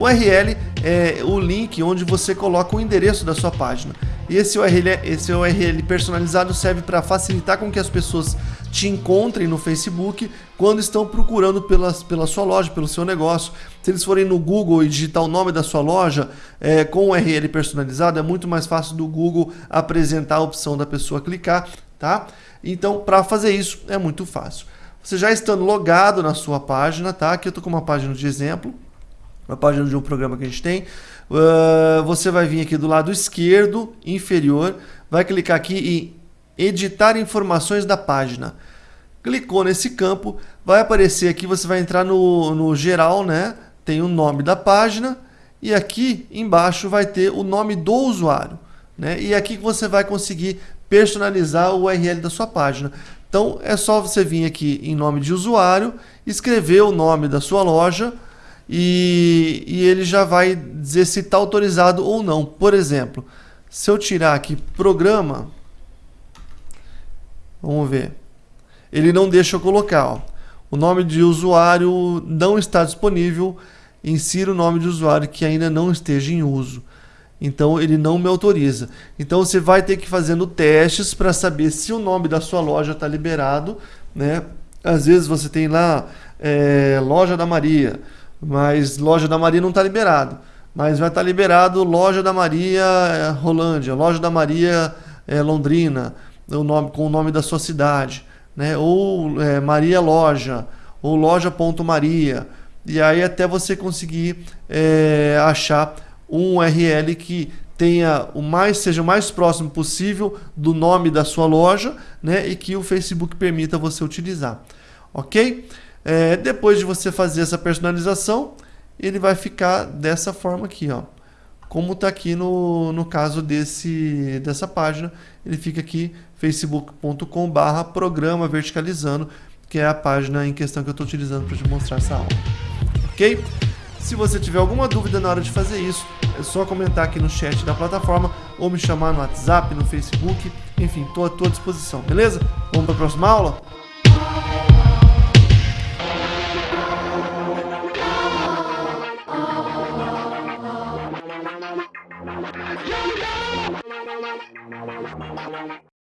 URL é o link onde você coloca o endereço da sua página. E esse URL, esse URL personalizado serve para facilitar com que as pessoas te encontrem no Facebook quando estão procurando pela, pela sua loja, pelo seu negócio. Se eles forem no Google e digitar o nome da sua loja é, com o URL personalizado, é muito mais fácil do Google apresentar a opção da pessoa clicar, tá? Então, para fazer isso é muito fácil. Você já estando logado na sua página, tá? Aqui eu estou com uma página de exemplo uma página de um programa que a gente tem. Uh, você vai vir aqui do lado esquerdo, inferior, vai clicar aqui em editar informações da página. Clicou nesse campo, vai aparecer aqui, você vai entrar no, no geral, né? Tem o nome da página e aqui embaixo vai ter o nome do usuário. Né? E aqui que você vai conseguir personalizar o URL da sua página. Então é só você vir aqui em nome de usuário, escrever o nome da sua loja, e, e ele já vai dizer se está autorizado ou não. Por exemplo, se eu tirar aqui programa, vamos ver, ele não deixa eu colocar. Ó. O nome de usuário não está disponível, insira o nome de usuário que ainda não esteja em uso. Então ele não me autoriza. Então você vai ter que ir fazendo testes para saber se o nome da sua loja está liberado. Né? Às vezes você tem lá é, loja da Maria mas loja da Maria não está liberado. Mas vai estar tá liberado loja da Maria é, Rolândia, loja da Maria é, Londrina, o nome, com o nome da sua cidade, né? ou é, Maria Loja, ou loja.maria. E aí até você conseguir é, achar um URL que tenha o mais seja o mais próximo possível do nome da sua loja, né, e que o Facebook permita você utilizar. OK? É, depois de você fazer essa personalização, ele vai ficar dessa forma aqui, ó. Como está aqui no, no caso desse, dessa página, ele fica aqui facebook.com barra programa verticalizando, que é a página em questão que eu estou utilizando para te mostrar essa aula. Ok? Se você tiver alguma dúvida na hora de fazer isso, é só comentar aqui no chat da plataforma ou me chamar no WhatsApp, no Facebook, enfim, estou à tua disposição, beleza? Vamos para a próxima aula? Yo, yo!